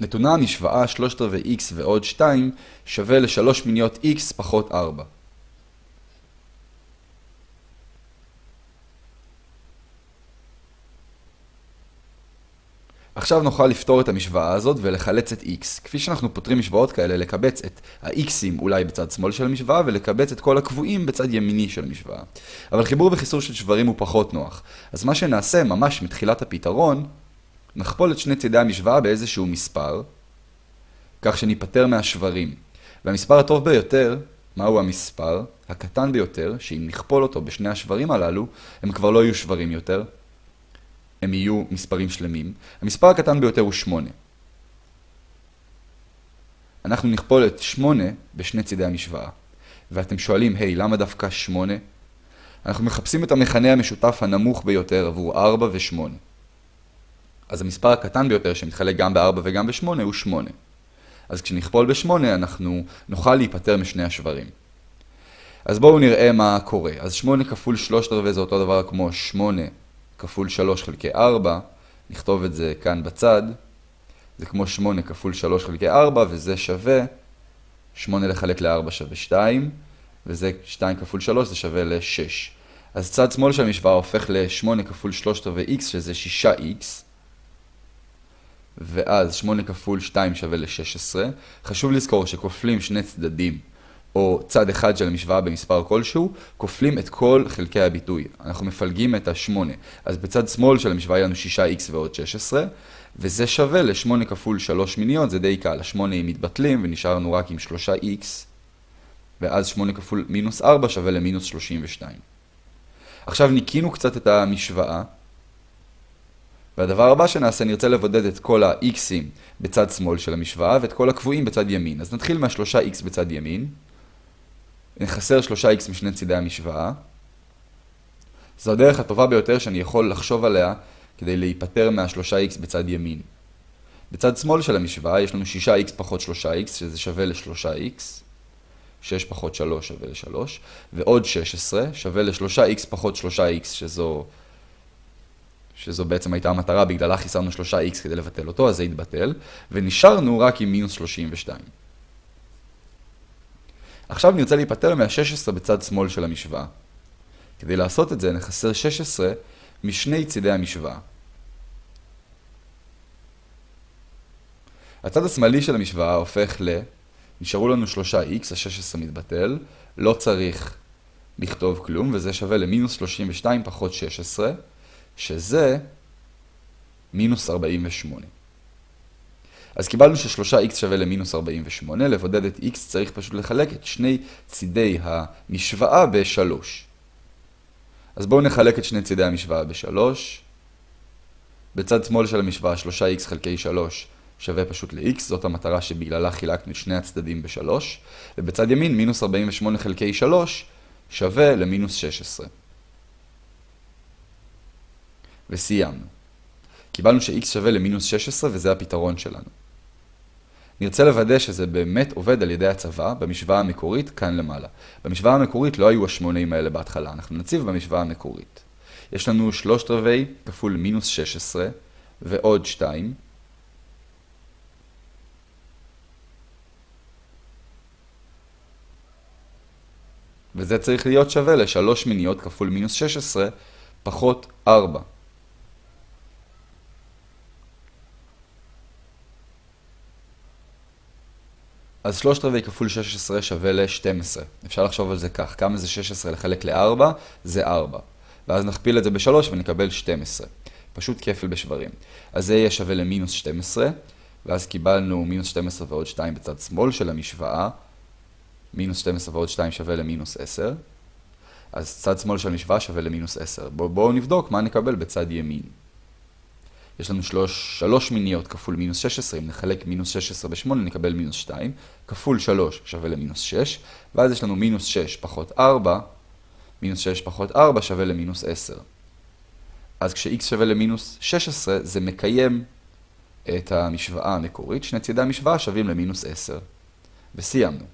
נתונה המשוואה 3 רבעי x ועוד 2 שווה ל-3 מיניות x פחות 4. עכשיו נוכל לפתור את המשוואה הזאת ולחלץ את x. כפי שאנחנו פותרים משוואות כאלה, לקבץ את ה-x'ים אולי בצד שמאל של המשוואה ולקבץ את כל הקבועים בצד ימיני של המשוואה. אבל חיבור וחיסור של שברים הוא פחות נוח. אז מה שנעשה ממש מתחילת הפתרון, נכפול את שני צידי המשוואה באיזשהו מספר, כך שניפטר מהשברים. והמספר הטוב ביותר, מהו המספר? הקטן ביותר, שאם נכפול אותו בשני השברים הללו, הם כבר לא יהיו שברים יותר, הם יהיו מספרים שלמים. המספר הקטן ביותר הוא 8. אנחנו נכפול את 8 בשני צידי המשוואה. ואתם שואלים, היי, hey, למה דווקא 8? אנחנו מחפשים את המכנה המשותף הנמוך ביותר עבור 4 ו-8. אז המספר הקטן ביותר שמתחלק גם ב-4 וגם ב-8 הוא 8. אז כשנכפול ב-8 אנחנו נוכל להיפטר משני השברים. אז בואו נראה מה קורה. אז 8 כפול 3 רבעי זה אותו דבר כמו 8 כפול 3 חלקי 4, נכתוב את זה כאן בצד, זה כמו 8 כפול 3 חלקי 4, וזה שווה 8 לחלק ל-4 שווה 2, וזה 2 כפול 3 זה שווה ל-6. אז צד שמאל של המשוואה הופך ל-8 כפול 3 רבעי x, שזה 6x, ואז 8 כפול 2 שווה ל-16. חשוב לזכור שכופלים שני צדדים או צד אחד של המשוואה במספר כלשהו, כופלים את כל חלקי הביטוי. אנחנו מפלגים את ה-8. אז בצד שמאל של המשוואה יהיה לנו 6x ועוד 16, וזה שווה ל-8 כפול 3 מיניות, זה די קל. ה-8 מתבטלים ונשארנו רק עם 3x, ואז 8 כפול מינוס 4 שווה למינוס 32. עכשיו ניקינו קצת את המשוואה, והדבר הבא שנעשה, נרצה לבודד את כל ה-x'ים בצד שמאל של המשוואה ואת כל הקבועים בצד ימין. אז נתחיל מה-3x בצד ימין. נחסר 3x משני צידי המשוואה. זו הדרך הטובה ביותר שאני יכול לחשוב עליה כדי להיפטר מה-3x בצד ימין. בצד שמאל של המשוואה יש לנו 6x פחות 3x, שזה שווה ל-3x. 6 פחות 3 שווה ל-3, ועוד 16 שווה ל-3x פחות 3x, שזו, שזו בעצם הייתה המטרה, בגללה חיסרנו 3x כדי לבטל אותו, אז זה יתבטל, ונשארנו רק עם מינוס 32. עכשיו נרצה להיפטר מה-16 בצד שמאל של המשוואה. כדי לעשות את זה נחסר 16 משני צידי המשוואה. הצד השמאלי של המשוואה הופך ל... נשארו לנו 3x, ה-16 מתבטל, לא צריך לכתוב כלום, וזה שווה למינוס 32 פחות 16, שזה מינוס 48. אז קיבלנו ש-3x שווה למינוס 48, לבודד את x צריך פשוט לחלק את שני צידי המשוואה ב-3. אז בואו נחלק את שני צידי המשוואה ב-3. בצד שמאל של המשוואה 3x חלקי 3 שווה פשוט ל-x, זאת המטרה שבגללה חילקנו שני הצדדים ב-3. ובצד ימין מינוס 48 חלקי 3 שווה למינוס 16. וסיימנו. קיבלנו ש-x שווה למינוס 16 וזה הפתרון שלנו. נרצה לוודא שזה באמת עובד על ידי הצבא במשוואה המקורית כאן למעלה. במשוואה המקורית לא היו השמונים האלה בהתחלה, אנחנו נציב במשוואה המקורית. יש לנו שלושת רבעי כפול מינוס 16 ועוד 2. וזה צריך להיות שווה לשלוש מיניות כפול מינוס 16 פחות 4. אז שלושת רבעי כפול 16 שווה ל-12. אפשר לחשוב על זה כך, כמה זה 16 לחלק ל-4? זה 4. ואז נכפיל את זה ב-3 ונקבל 12. פשוט כפל בשברים. אז זה יהיה שווה למינוס 12, ואז קיבלנו מינוס 12 ועוד 2 בצד שמאל של המשוואה. מינוס 12 ועוד 2 שווה למינוס 10. אז צד שמאל של המשוואה שווה למינוס 10. בואו בוא נבדוק מה נקבל בצד ימין. יש לנו שלוש, שלוש מיניות כפול מינוס 16, אם נחלק מינוס 16 ב-8 נקבל מינוס 2, כפול 3 שווה למינוס 6, ואז יש לנו מינוס 6 פחות 4, מינוס 6 פחות 4 שווה למינוס 10. אז כש-x שווה למינוס 16 זה מקיים את המשוואה המקורית, שני צידי המשוואה שווים למינוס 10. וסיימנו.